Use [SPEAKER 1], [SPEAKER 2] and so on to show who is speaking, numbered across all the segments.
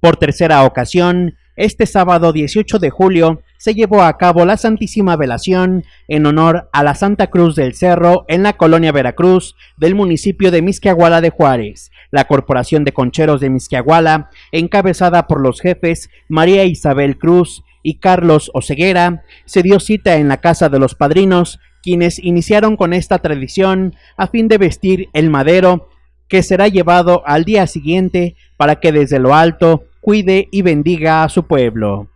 [SPEAKER 1] Por tercera ocasión, este sábado 18 de julio se llevó a cabo la Santísima Velación en honor a la Santa Cruz del Cerro en la colonia Veracruz del municipio de Misquiahuala de Juárez. La Corporación de Concheros de Misquiahuala, encabezada por los jefes María Isabel Cruz y Carlos Oceguera, se dio cita en la casa de los padrinos, quienes iniciaron con esta tradición a fin de vestir el madero que será llevado al día siguiente para que desde lo alto cuide y bendiga a su pueblo.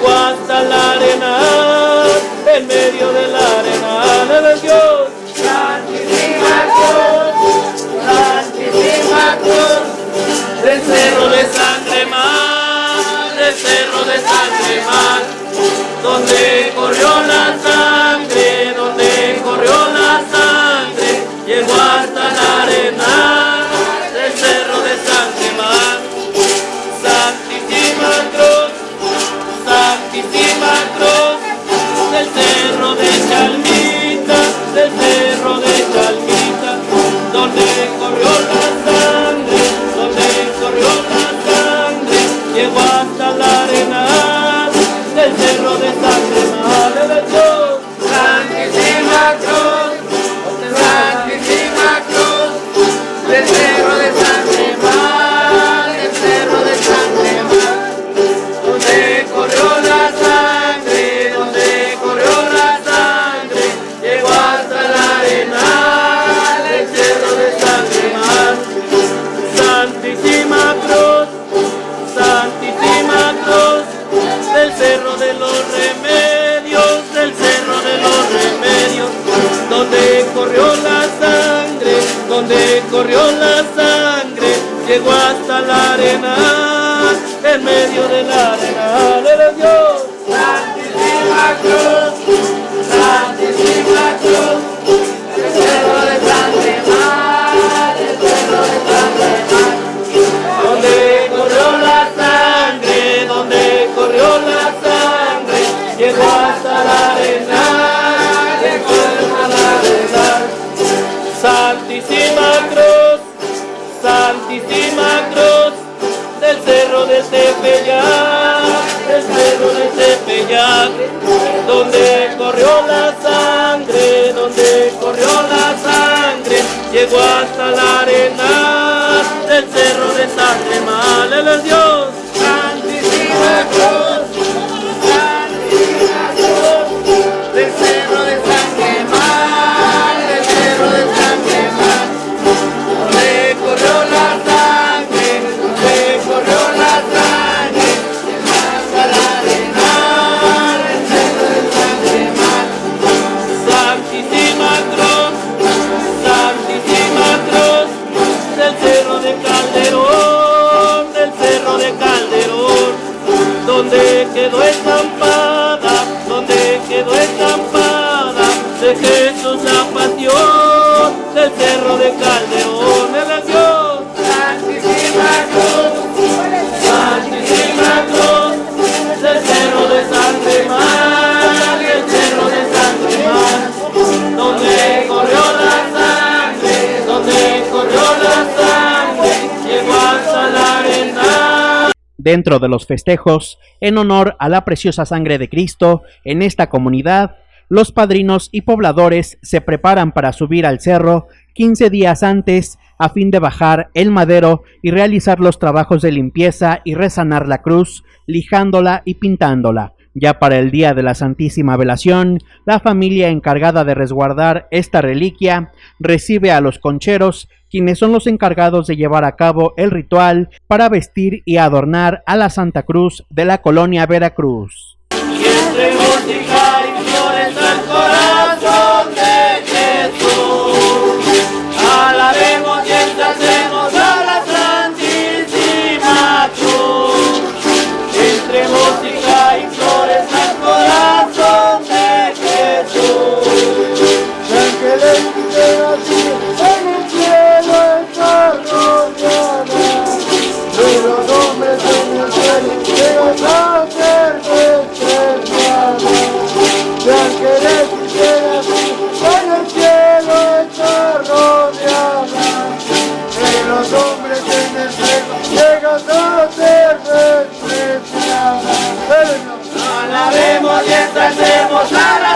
[SPEAKER 2] guasta l'aria.
[SPEAKER 1] Dentro de los festejos, en honor a la preciosa sangre de Cristo, en esta comunidad, los padrinos y pobladores se preparan para subir al cerro 15 días antes a fin de bajar el madero y realizar los trabajos de limpieza y resanar la cruz, lijándola y pintándola. Ya para el día de la Santísima Velación, la familia encargada de resguardar esta reliquia recibe a los concheros quienes son los encargados de llevar a cabo el ritual para vestir y adornar a la Santa Cruz de la colonia Veracruz.
[SPEAKER 2] Alabemos y exaltemos la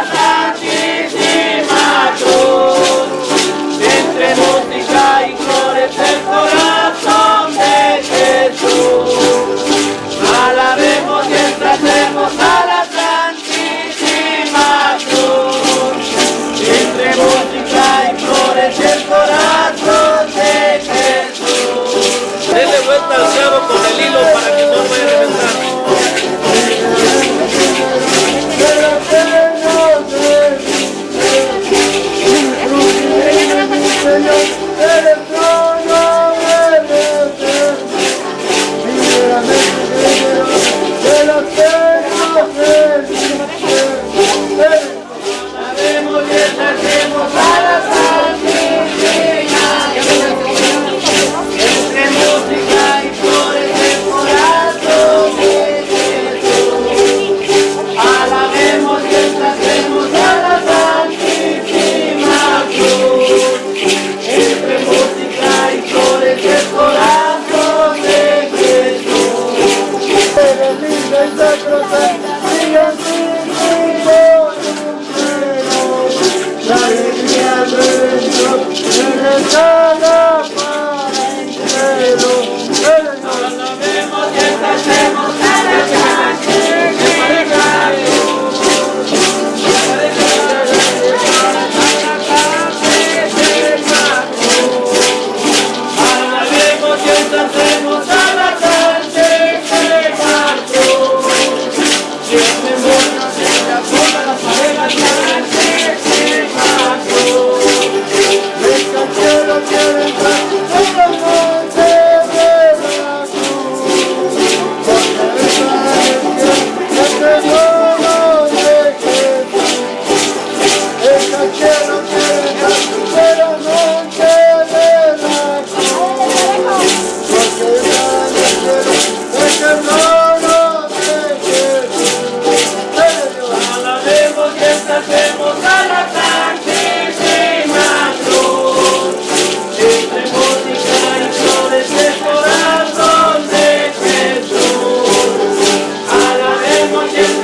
[SPEAKER 2] Watching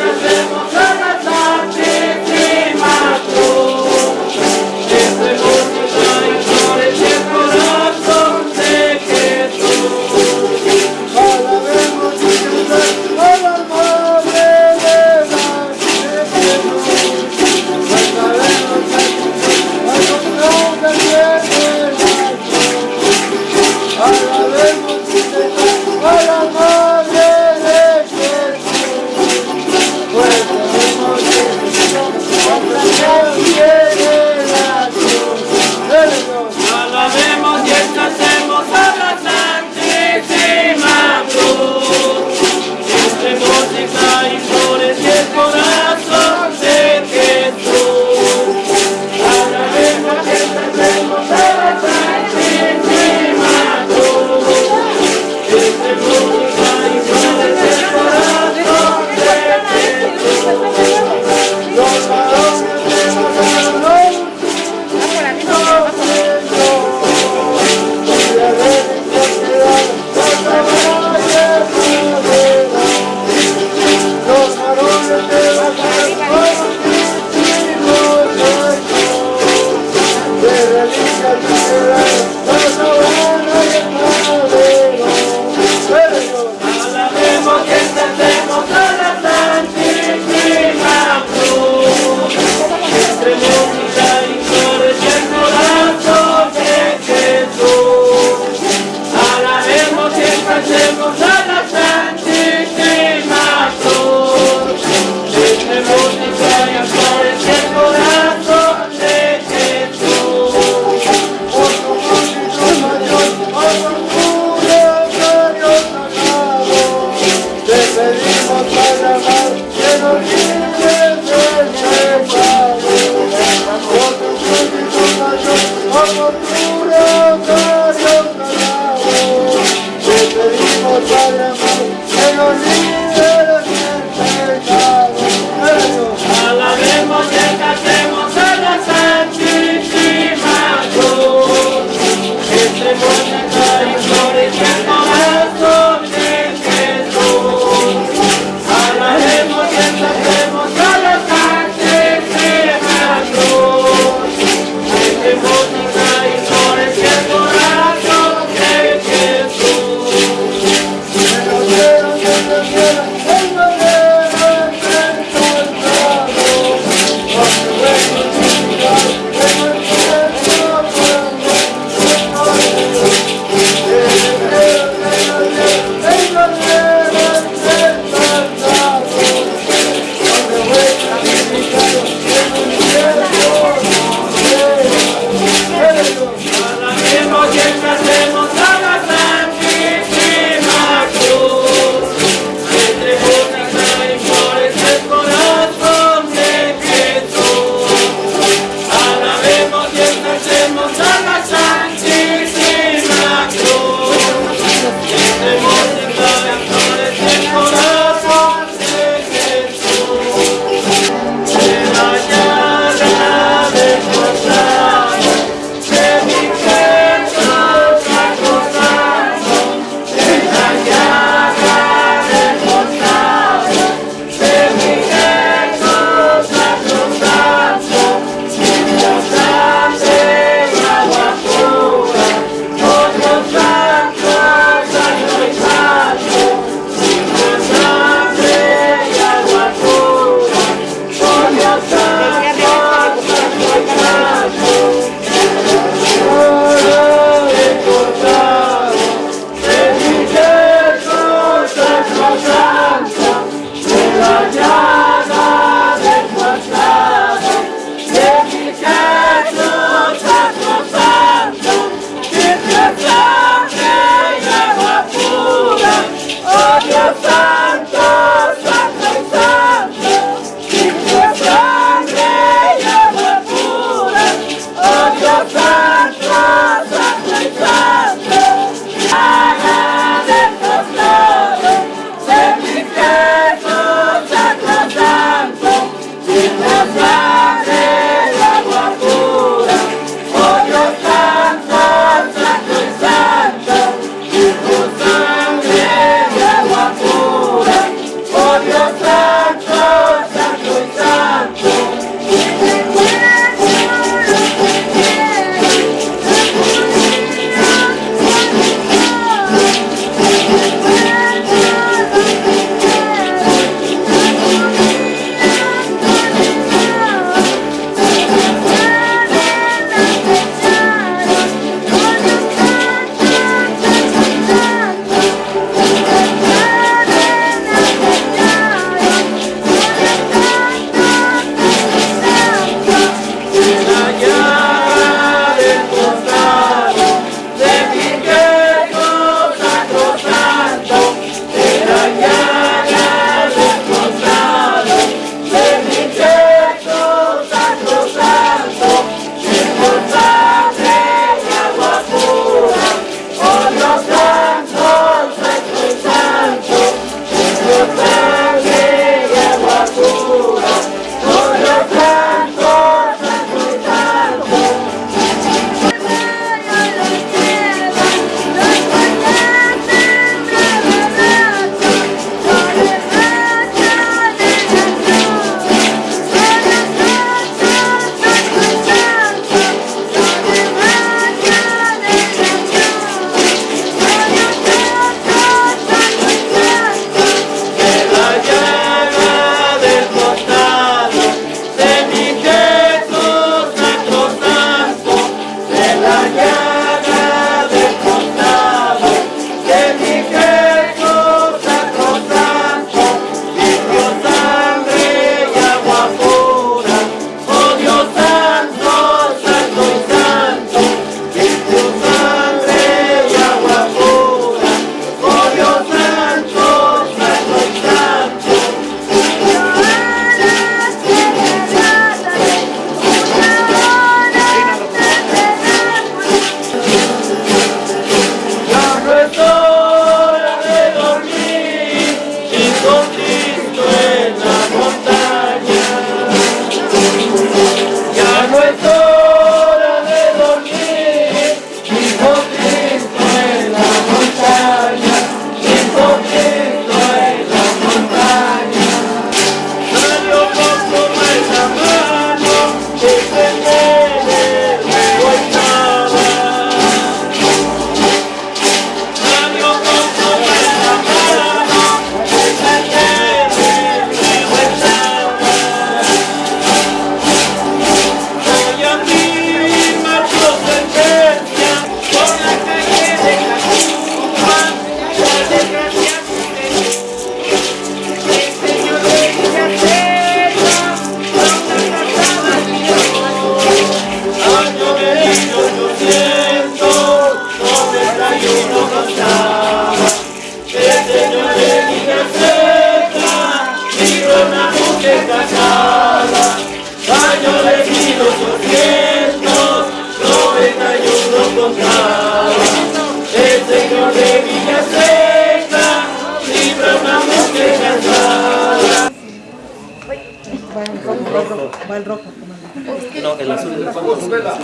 [SPEAKER 3] ¿Cuál rojo, comandante?
[SPEAKER 4] No, el azul. El.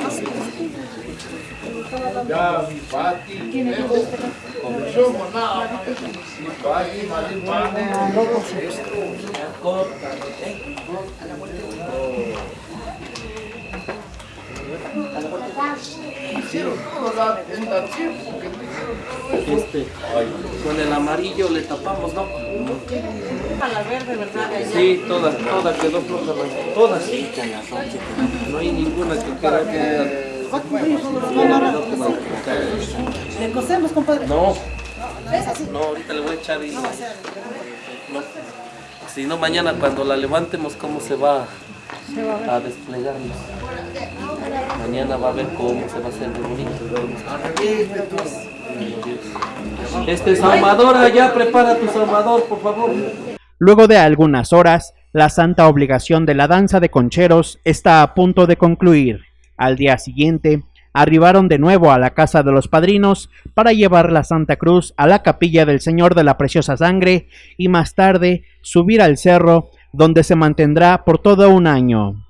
[SPEAKER 5] Ya, mi Pati, Pati, Mali,
[SPEAKER 4] Este, con el amarillo le tapamos, ¿no?
[SPEAKER 3] A la verde, ¿verdad?
[SPEAKER 4] Sí, todas, todas quedó floja, todas. No hay ninguna que quiera que...
[SPEAKER 3] Le cosemos, compadre.
[SPEAKER 4] No, no, ahorita le voy a echar y... No. Si no, mañana cuando la levantemos, ¿cómo se va a desplegarnos? Mañana va a ver cómo se va a hacer de bonito. Este saumador ya prepara tu saumador, por favor.
[SPEAKER 1] Luego de algunas horas, la santa obligación de la danza de concheros está a punto de concluir. Al día siguiente, arribaron de nuevo a la casa de los padrinos para llevar la Santa Cruz a la capilla del Señor de la Preciosa Sangre y más tarde subir al cerro donde se mantendrá por todo un año.